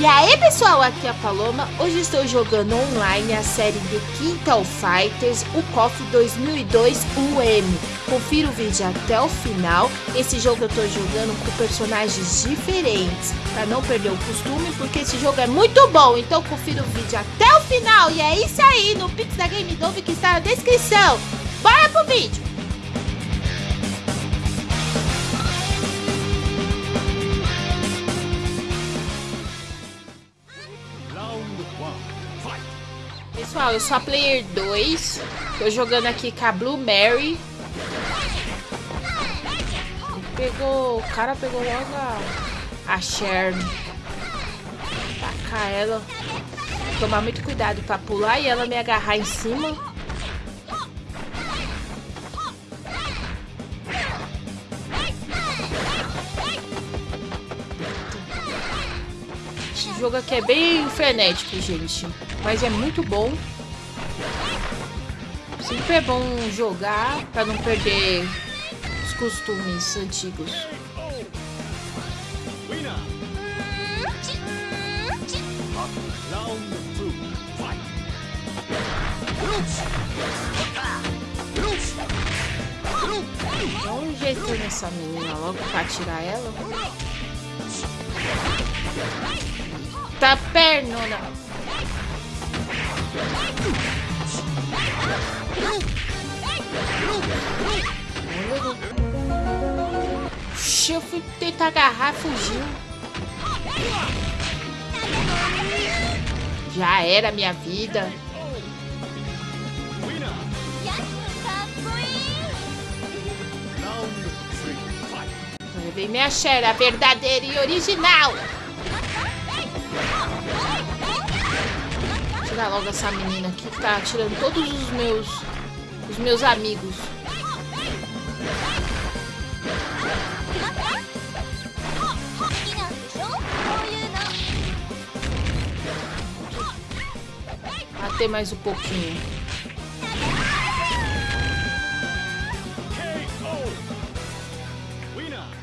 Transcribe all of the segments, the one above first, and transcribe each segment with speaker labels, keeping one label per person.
Speaker 1: E aí pessoal, aqui é a Paloma, hoje estou jogando online a série de Quintal Fighters, o KOF 2002 UM. Confira o vídeo até o final, esse jogo eu estou jogando com personagens diferentes, para não perder o costume, porque esse jogo é muito bom, então confira o vídeo até o final. E é isso aí, no Pix da Game Dove que está na descrição. Bora pro vídeo! Pessoal, eu sou a Player 2. Tô jogando aqui com a Blue Mary. Pegou... O cara pegou logo a, a Sharon. Tacar ela. Tomar muito cuidado pra pular e ela me agarrar em cima. Jogo aqui é bem frenético, gente. Mas é muito bom. Sempre é bom jogar para não perder os costumes antigos. Dá um jeito nessa menina logo pra tirar ela. Tá pernona. Oxi, eu fui tentar agarrar, fugiu. Já era minha vida. Levei minha xera verdadeira e original. Logo essa menina aqui que tá tirando todos os meus os meus amigos. Bater mais um pouquinho.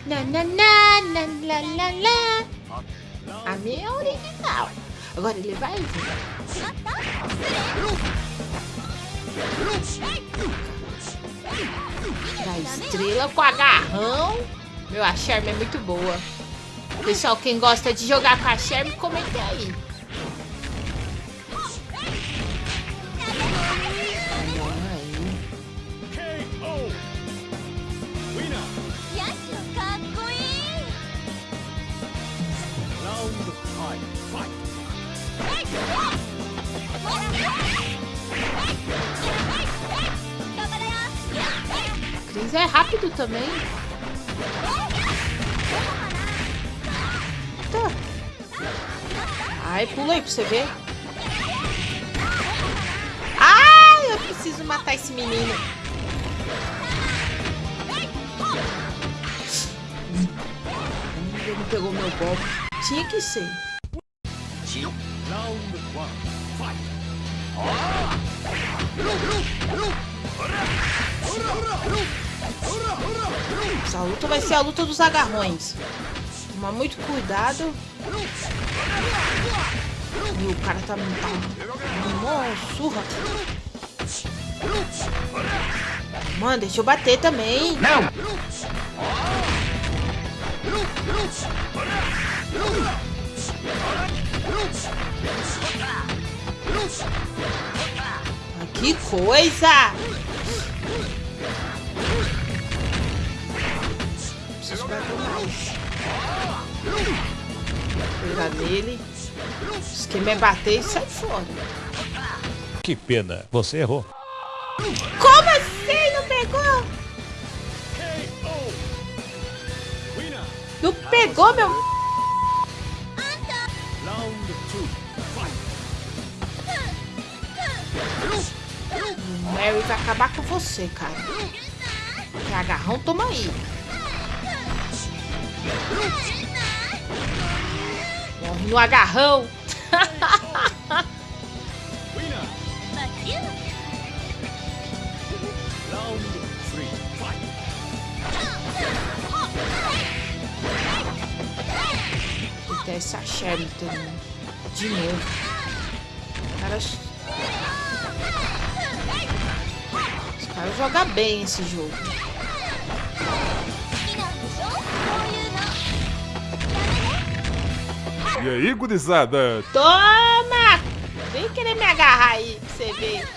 Speaker 1: Na, na, na, na, na, na, na. A minha é original. Agora ele vai vir. Da estrela com agarrão. Meu, a Sherm é muito boa. Pessoal, quem gosta de jogar com a Sherm, comente aí. Cris é rápido também. Tá. Ai, pula aí pra você ver. Ai, eu preciso matar esse menino. Ele pegou meu golpe. Tinha que ser. Round one, fight! Essa luta vai ser a luta dos agarrões. Toma muito cuidado. E o cara tá, tá mó surra. Mano, deixa eu bater também. Não! Que coisa! Pegar nele. O esquema é bater e sai fora.
Speaker 2: Que pena, você errou.
Speaker 1: Como assim? Não pegou? Não pegou, meu... Mary vai acabar com você, cara. Que agarrão, toma aí. No agarrão. Eita, essa Sherman de novo. Cara... Os caras jogam bem esse jogo.
Speaker 3: E aí, gurizada?
Speaker 1: Toma! Vem querer me agarrar aí, pra você ver.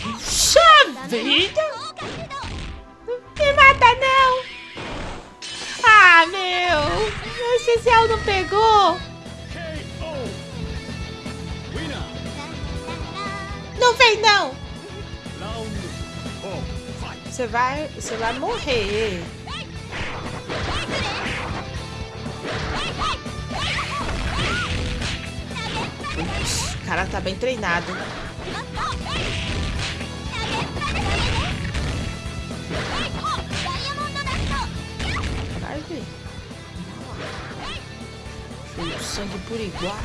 Speaker 1: Puxa vida! Não me mata, não! Ah, meu! Meu especial não pegou! Não vem, não! Você vai, você vai morrer. Ups, o cara tá bem treinado. Vai. Cheio de sangue por igual.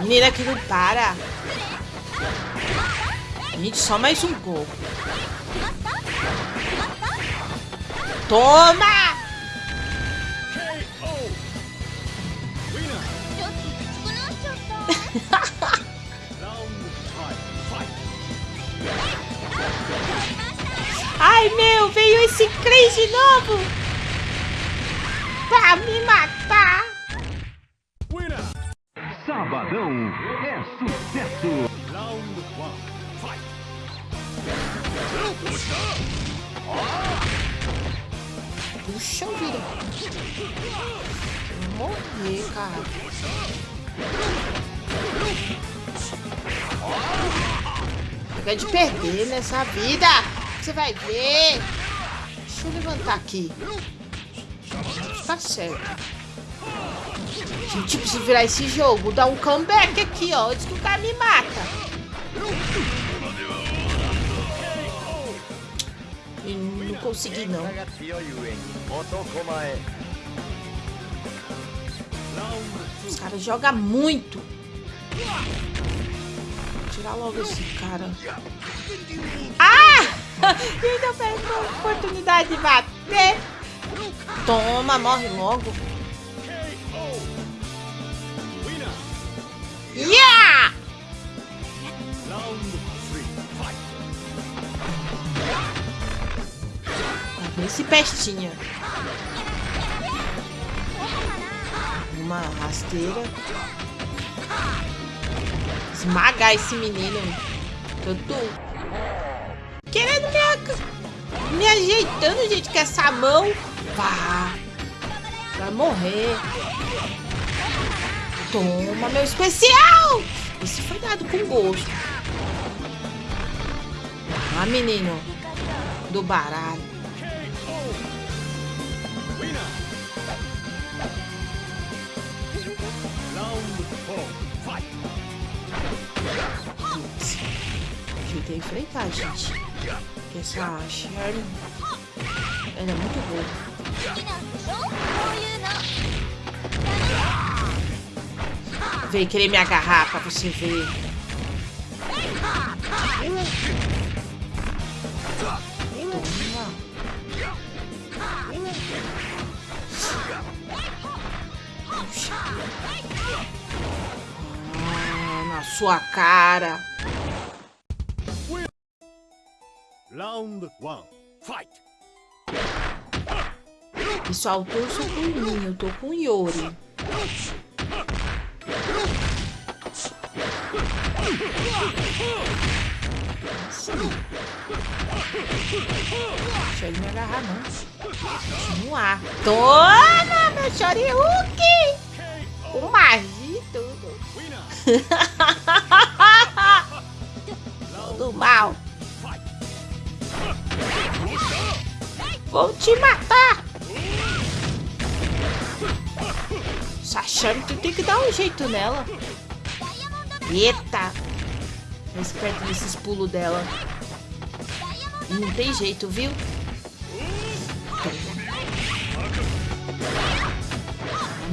Speaker 1: Menina que não para. Gente, só mais um gol. Toma! Ai, meu, veio esse Chris de novo! Pra me matar!
Speaker 4: Sabadão é sucesso!
Speaker 1: Puxa vida! Vou morrer, cara. Chega de perder nessa vida! Você vai ver! Deixa eu levantar aqui. Tá certo. Gente, preciso virar esse jogo. Dar um comeback aqui, ó. Antes que o cara me mata. E não consegui, não. Os caras jogam muito. Tirar logo esse cara. Ah! Ainda perdeu a oportunidade de bater. Toma, morre logo. Yeah! Esse pestinha. Uma rasteira. Esmagar esse menino. Eu tô querendo me, me ajeitando, gente, com essa mão. Vá. Vai morrer. Toma, meu especial! Esse foi dado com gosto. Ah, menino. Do baralho. Ajeitei enfrentar, gente. Porque essa Sharon... Ela é muito boa. Vem querer me agarrar pra você ver. Ah, na sua cara.
Speaker 3: Round 1. Fight!
Speaker 1: Pessoal, torço por mim. Eu tô com o Yori. Deixa ele me agarrar, não. Continuar. Toma, meu Shoryuken! Com magia e tudo. te matar. Sachando que tem que dar um jeito nela. Eita. Tô esperto nesses pulos dela. Não tem jeito, viu?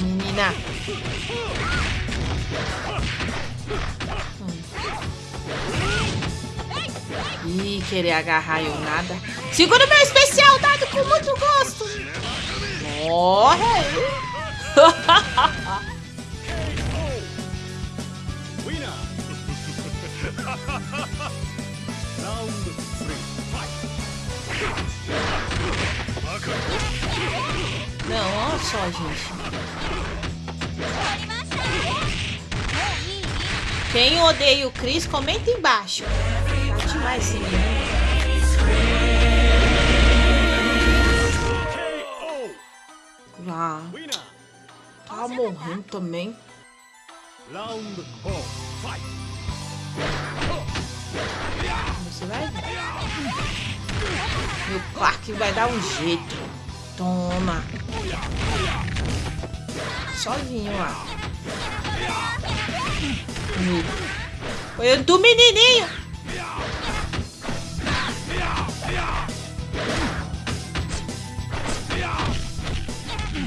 Speaker 1: Menina. Ih, querer agarrar eu nada. Segura meu especial dado com muito gosto. Morre. Não, olha só, gente. Quem odeia o Chris, comenta embaixo. Tá demais esse menino.
Speaker 3: Winner.
Speaker 1: tá morrendo também.
Speaker 3: Round. Fight.
Speaker 1: Você vai ver. Meu Clark vai dar um jeito. Toma. Sozinho lá. Foi do menininho.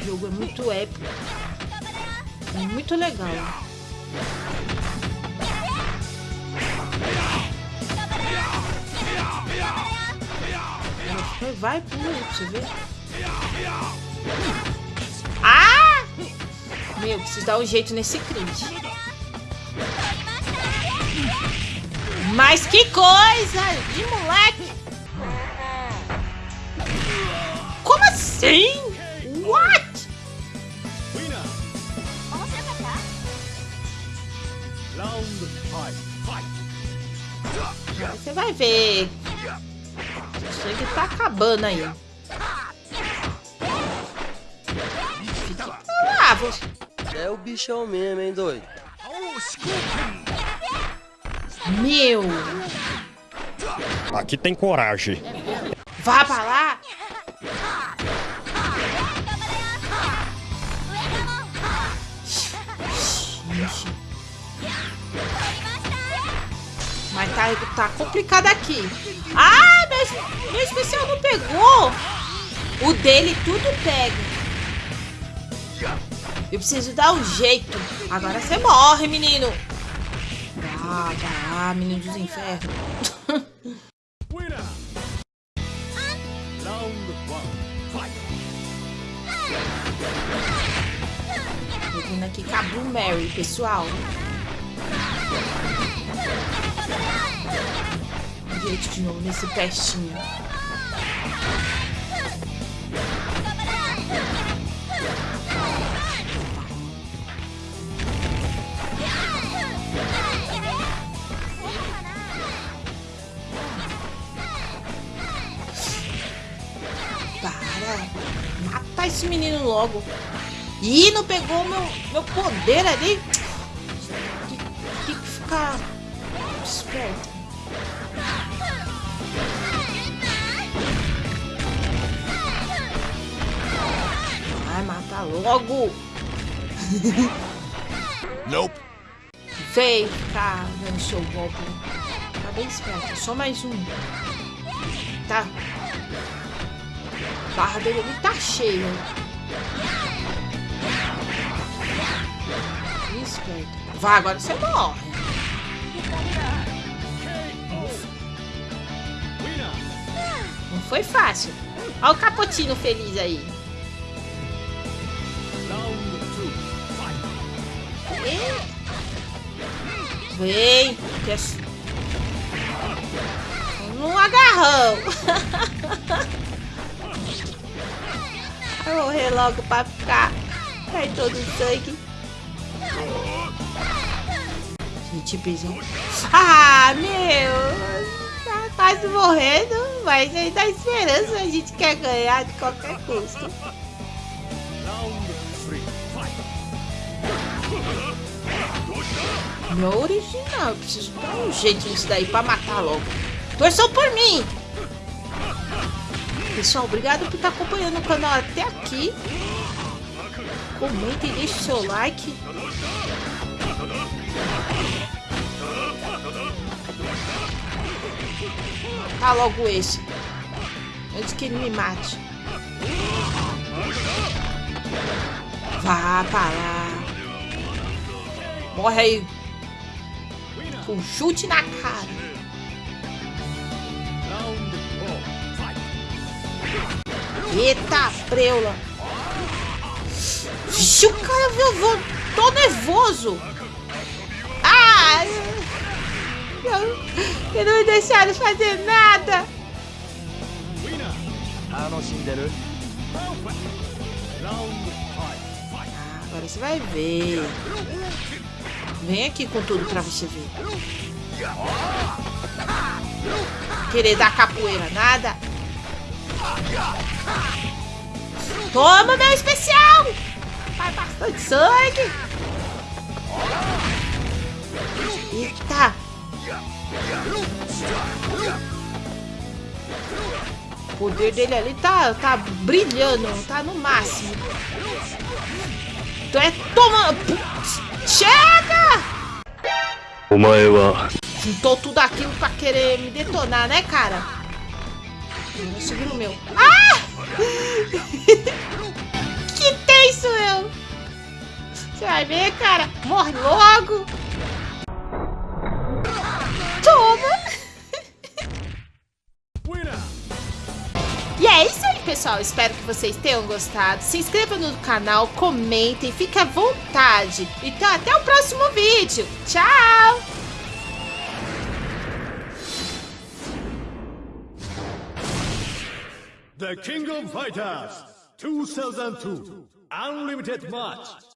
Speaker 1: Jogo é muito épico. É muito legal. Vai, pula aí você ver. Ah! Meu, preciso dar um jeito nesse Creed. Mas que coisa de moleque! Como assim? What?
Speaker 3: Fight.
Speaker 1: Você vai ver. O sangue tá acabando aí. Fica lá, você.
Speaker 5: É o bichão mesmo, hein, doido?
Speaker 1: Meu,
Speaker 2: Aqui tem coragem.
Speaker 1: vá pra lá. Mas tá, complicado aqui. Ah, meu, meu especial não pegou. O dele tudo pega. Eu preciso dar um jeito. Agora você morre, menino. Ah, tá, menino dos infernos. Vindo aqui Blue Mary, pessoal. Gente, de novo nesse pestinho. Para! Mata esse menino logo. Ih, não pegou meu, meu poder ali. Tem que ficar Vai matar logo.
Speaker 3: Nope.
Speaker 1: Vem cá, dando seu golpe. Tá bem esperto. Só mais um. Tá. A barra dele tá cheia. Esperto. Vai, agora você morre. Foi fácil. Olha o capotino feliz aí. Vem. Um agarrão. Vai morrer logo pra ficar. Cai todo o sangue. Gente, pisou. Ah, meu. Tá quase morrendo. Mas aí dá esperança. A gente quer ganhar de qualquer custo. Meu original, preciso dar um jeito nisso daí pra matar logo. Torçam por mim! Pessoal, obrigado por estar acompanhando o canal até aqui. Comenta e deixe seu like. Tá logo esse. Antes que ele me mate. Vá pra lá. Morre aí. Com um chute na cara. Eita, preula. Vixe, o cara viu, tô nervoso. Ah, e não me deixaram fazer nada. Ah, agora você vai ver. Vem aqui com tudo pra você ver. Querer dar capoeira, nada. Toma meu especial! Vai bastante sangue! O poder dele ali tá, tá brilhando, tá no máximo. Então é toma... Chega! Juntou tudo aquilo pra querer me detonar, né, cara? Eu vou subir o meu. Ah! que tenso eu! Você vai ver, cara? Morre logo! Pessoal. Espero que vocês tenham gostado. Se inscreva no canal, comentem, fique à vontade. Então, até o próximo vídeo. Tchau!
Speaker 3: The King of Fighters 2002 Unlimited Match